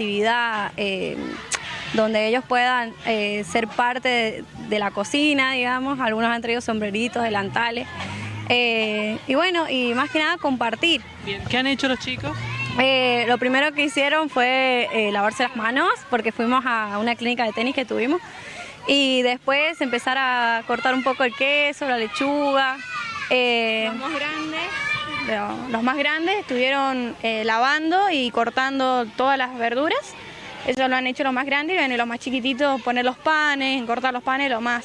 actividad eh, donde ellos puedan eh, ser parte de, de la cocina, digamos. Algunos han traído sombreritos, delantales. Eh, y bueno, y más que nada compartir. Bien, ¿qué han hecho los chicos? Eh, lo primero que hicieron fue eh, lavarse las manos porque fuimos a una clínica de tenis que tuvimos y después empezar a cortar un poco el queso, la lechuga. eh, Los más grandes, lo- los más grandes estuvieron eh, lavando y cortando todas las verduras. Eso lo han hecho los más grandes y bueno, y los más chiquititos poner los panes, cortar los panes lo más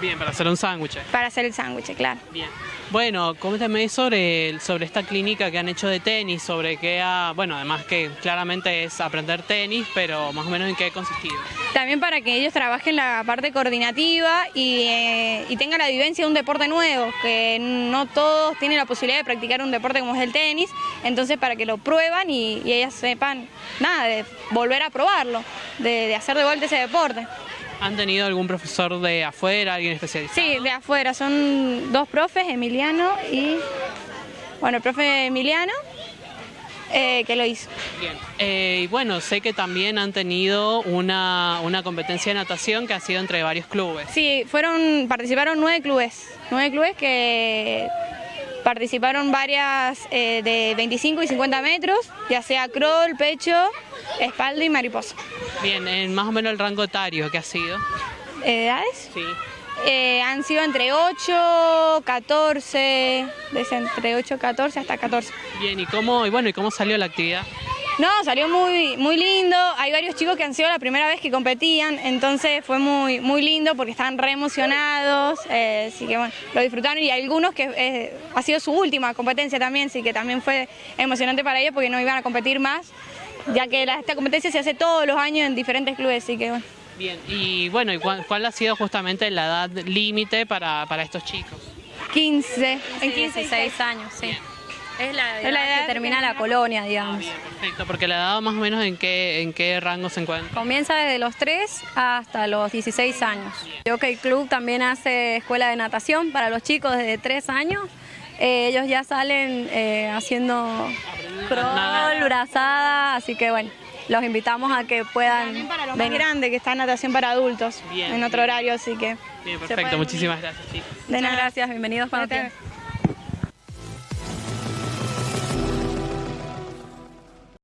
Bien, para hacer un sándwich. para hacer el sándwich, claro. Bien. Bueno, coméntame sobre, sobre esta clínica que han hecho de tenis, sobre qué ha, bueno, además que claramente es aprender tenis, pero más o menos en qué ha consistido. También para que ellos trabajen la parte coordinativa y, eh, y tengan la vivencia de un deporte nuevo, que no todos tienen la posibilidad de practicar un deporte como es el tenis, entonces para que lo prueban y, y ellas sepan, nada, de volver a probarlo, de, de hacer de vuelta ese deporte. ¿Han tenido algún profesor de afuera, alguien especializado? Sí, de afuera, son dos profes, Emiliano y, bueno, el profe Emiliano, eh, que lo hizo. Bien. Eh, y bueno, sé que también han tenido una, una competencia de natación que ha sido entre varios clubes. Sí, fueron, participaron nueve clubes, nueve clubes que participaron varias eh, de 25 y 50 metros, ya sea crawl, pecho, espalda y mariposa. Bien, en más o menos el rango etario que ha sido. Eh, ¿Edades? Sí. Eh, han sido entre 8, 14, desde entre 8, 14 hasta 14. Bien, ¿y cómo, y bueno, ¿y cómo salió la actividad? No, salió muy, muy lindo. Hay varios chicos que han sido la primera vez que competían, entonces fue muy, muy lindo porque estaban re emocionados. eh, así que bueno, lo disfrutaron y algunos que eh, ha sido su última competencia también, así que también fue emocionante para ellos porque no iban a competir más, ya que la- esta competencia se hace todos los años en diferentes clubes, así que bueno. Bien, y bueno, ¿y cuál, cuál ha sido justamente la edad límite para, para estos chicos? 15, en 15 y 16 16 años, sí. Es la, Es la edad edad que termina que la colonia, digamos. Bien, perfecto, porque la edad más o menos en qué, en qué rango se encuentra. Comienza desde los 3 hasta los 16 años. Yo que el club también hace escuela de natación para los chicos desde 3 años. Eh, ellos ya salen eh, haciendo crawl, brazada, así que bueno, los invitamos a que puedan También para los más venir. grandes que está natación para adultos Bien, en otro bien. horario, así que Bien, perfecto, muchísimas gracias, chicos. De nada. gracias, bienvenidos quieran.